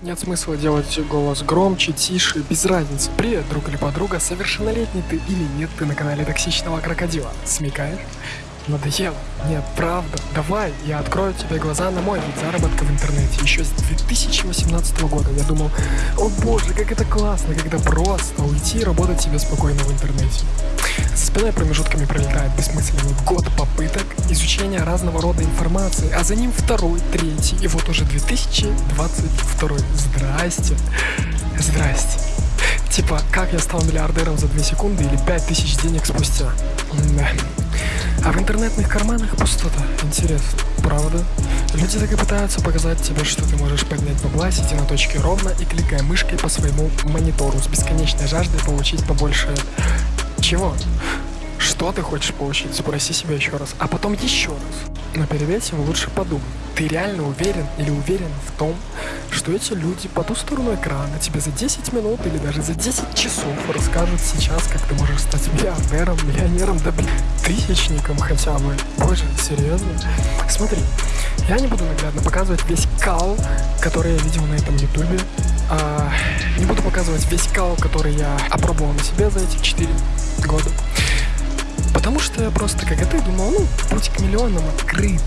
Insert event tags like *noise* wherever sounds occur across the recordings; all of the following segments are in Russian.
Нет смысла делать голос громче, тише, без разницы. Привет, друг или подруга, совершеннолетний ты или нет, ты на канале Токсичного Крокодила. Смекаешь? Надоело? Нет, правда. Давай, я открою тебе глаза на мой вид заработка в интернете. Еще с 2018 года я думал, о боже, как это классно, когда просто уйти и работать себе спокойно в интернете. За спиной промежутками пролетает бессмысленный год попыток изучения разного рода информации, а за ним второй, третий, и вот уже 2022. Здрасте. Здрасте. Типа, как я стал миллиардером за 2 секунды или 5000 денег спустя? Да. А в интернетных карманах пустота. Интересно, правда? Люди так и пытаются показать тебе, что ты можешь поднять бабла, сидя на точке ровно и кликая мышкой по своему монитору с бесконечной жаждой получить побольше... Чего? Что ты хочешь получить? Спроси себя еще раз. А потом еще раз. Но перед этим лучше подумай. Ты реально уверен или уверен в том, что эти люди по ту сторону экрана тебе за 10 минут или даже за 10 часов расскажут сейчас, как ты можешь стать миллионером, миллионером, да блин, тысячником хотя бы. Боже, серьезно? Смотри, я не буду наглядно показывать весь кал, который я видел на этом ютубе. А, не буду показывать весь кал, который я опробовал на себе за эти 4 года. Потому что я просто, как и ты, думал, ну, путь к миллионам открыт.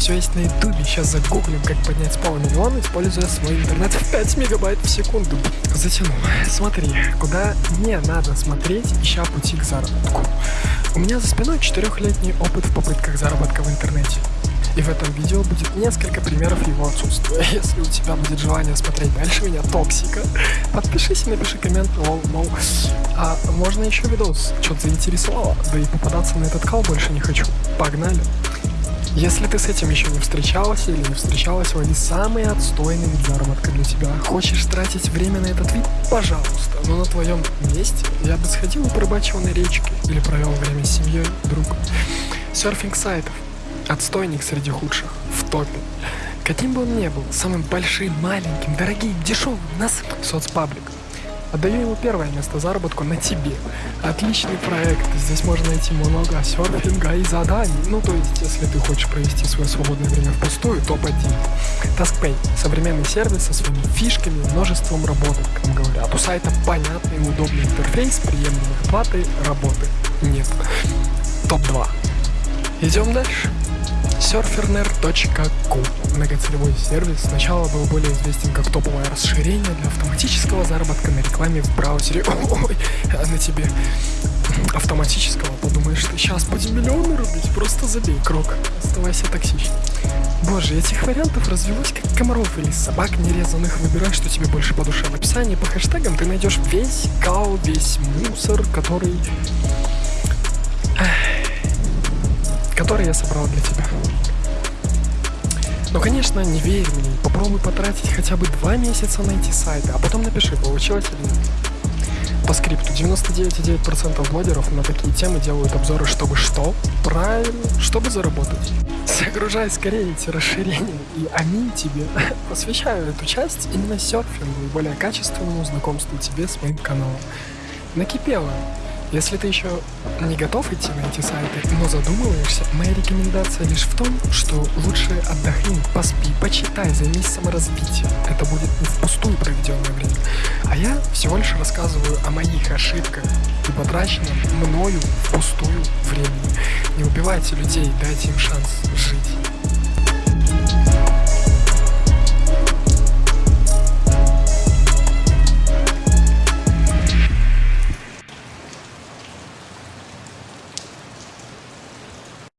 Все есть на ютубе, сейчас загуглим, как поднять с полмиллиона, используя свой интернет в 5 мегабайт в секунду. Затянул. Смотри, куда не надо смотреть, ища пути к заработку. У меня за спиной четырехлетний опыт в попытках заработка в интернете. И в этом видео будет несколько примеров его отсутствия. *laughs* Если у тебя будет желание смотреть дальше меня, токсика, подпишись и напиши коммент, лол, мол, а можно еще видос, что-то заинтересовало, да и попадаться на этот кал больше не хочу. Погнали! Если ты с этим еще не встречался или не встречалась, лови самый отстойный вид заработка для тебя. Хочешь тратить время на этот вид? Пожалуйста. Но на твоем месте я бы сходил и порыбачил на речке или провел время с семьей, друг. Серфинг сайтов. Отстойник среди худших. В топе. Каким бы он ни был, самым большим, маленьким, дорогим, дешевым, нас соцпаблик. Отдаю ему первое место заработку на тебе. Отличный проект, здесь можно найти много серфинга и заданий. Ну, то есть, если ты хочешь провести свое свободное время впустую, топ-1. TaskPay – современный сервис со своими фишками и множеством работок, как говорят. У сайта понятный и удобный интерфейс, приемлемой оплаты, работы нет. Топ-2. Идем дальше. Surferner.com Многоцелевой сервис сначала был более известен как топовое расширение для автоматического заработка на рекламе в браузере. *laughs* Ой, а на тебе автоматического, подумаешь, ты сейчас будем миллионы рубить, просто забей крок, оставайся токсичным. Боже, этих вариантов развелось как комаров или собак нерезанных. Выбирай, что тебе больше по душе. В описании по хэштегам ты найдешь весь кал, весь мусор, который который я собрал для тебя. Но, конечно, не верь мне, попробуй потратить хотя бы два месяца на эти сайты, а потом напиши, получилось или нет. По скрипту 99,9% блогеров на такие темы делают обзоры, чтобы что? Правильно, чтобы заработать. Загружай скорее эти расширения и аминь тебе. *laughs* Посвящаю эту часть именно серфингу и более качественному знакомству тебе с моим каналом. Накипело. Если ты еще не готов идти на эти сайты, но задумываешься, моя рекомендация лишь в том, что лучше отдохни, поспи, почитай, займись саморазвитием. Это будет не впустую проведенное время. А я всего лишь рассказываю о моих ошибках и потраченном мною впустую времени. Не убивайте людей, дайте им шанс жить.